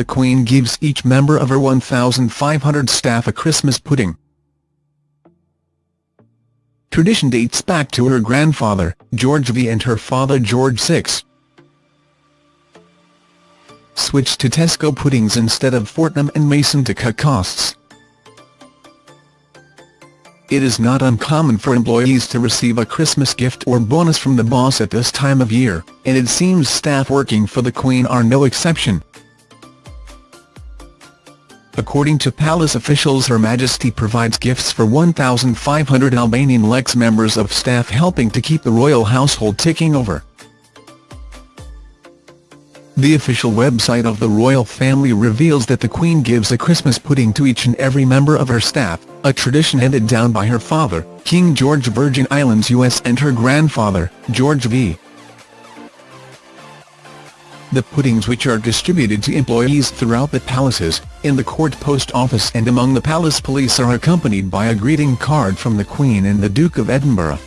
the Queen gives each member of her 1,500 staff a Christmas pudding. Tradition dates back to her grandfather, George V and her father George VI. Switched to Tesco puddings instead of Fortnum and Mason to cut costs. It is not uncommon for employees to receive a Christmas gift or bonus from the boss at this time of year, and it seems staff working for the Queen are no exception. According to palace officials Her Majesty provides gifts for 1,500 Albanian Lex members of staff helping to keep the royal household ticking over. The official website of the royal family reveals that the Queen gives a Christmas pudding to each and every member of her staff, a tradition handed down by her father, King George Virgin Islands US and her grandfather, George V. The puddings which are distributed to employees throughout the palaces, in the court post office and among the palace police are accompanied by a greeting card from the Queen and the Duke of Edinburgh.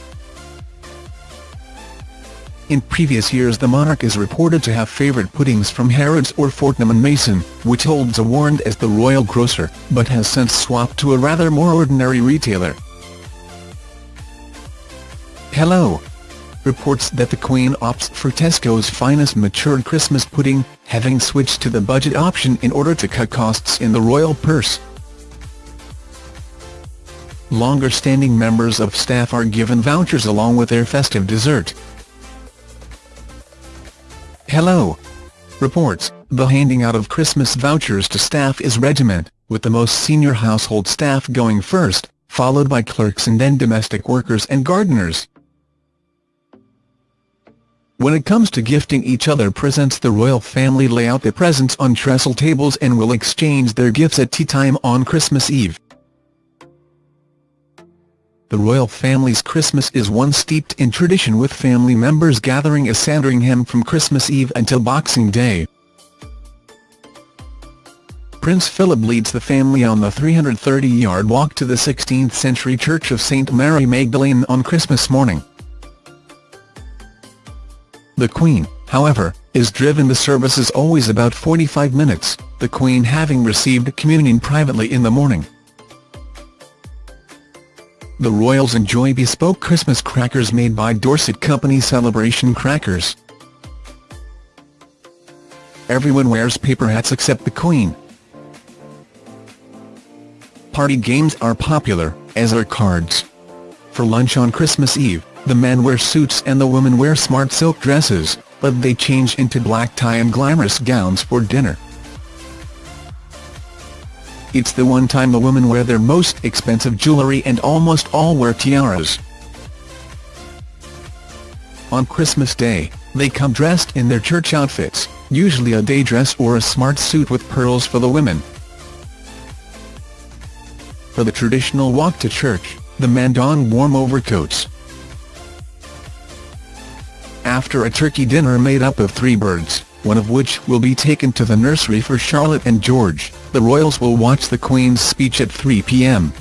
In previous years the monarch is reported to have favoured puddings from Harrods or Fortnum & Mason, which holds a warrant as the royal grocer, but has since swapped to a rather more ordinary retailer. Hello. Reports that the Queen opts for Tesco's finest matured Christmas pudding, having switched to the budget option in order to cut costs in the royal purse. Longer-standing members of staff are given vouchers along with their festive dessert. Hello. Reports, the handing out of Christmas vouchers to staff is regiment, with the most senior household staff going first, followed by clerks and then domestic workers and gardeners. When it comes to gifting each other presents the royal family lay out their presents on trestle tables and will exchange their gifts at tea time on Christmas Eve. The royal family's Christmas is one steeped in tradition with family members gathering at Sandringham from Christmas Eve until Boxing Day. Prince Philip leads the family on the 330-yard walk to the 16th-century Church of St Mary Magdalene on Christmas morning. The Queen, however, is driven the services always about 45 minutes, the Queen having received communion privately in the morning. The royals enjoy bespoke Christmas crackers made by Dorset company Celebration Crackers. Everyone wears paper hats except the Queen. Party games are popular, as are cards. For lunch on Christmas Eve, the men wear suits and the women wear smart silk dresses, but they change into black tie and glamorous gowns for dinner. It's the one time the women wear their most expensive jewellery and almost all wear tiaras. On Christmas Day, they come dressed in their church outfits, usually a day dress or a smart suit with pearls for the women. For the traditional walk to church, the men don warm overcoats. After a turkey dinner made up of three birds, one of which will be taken to the nursery for Charlotte and George, the royals will watch the Queen's speech at 3 p.m.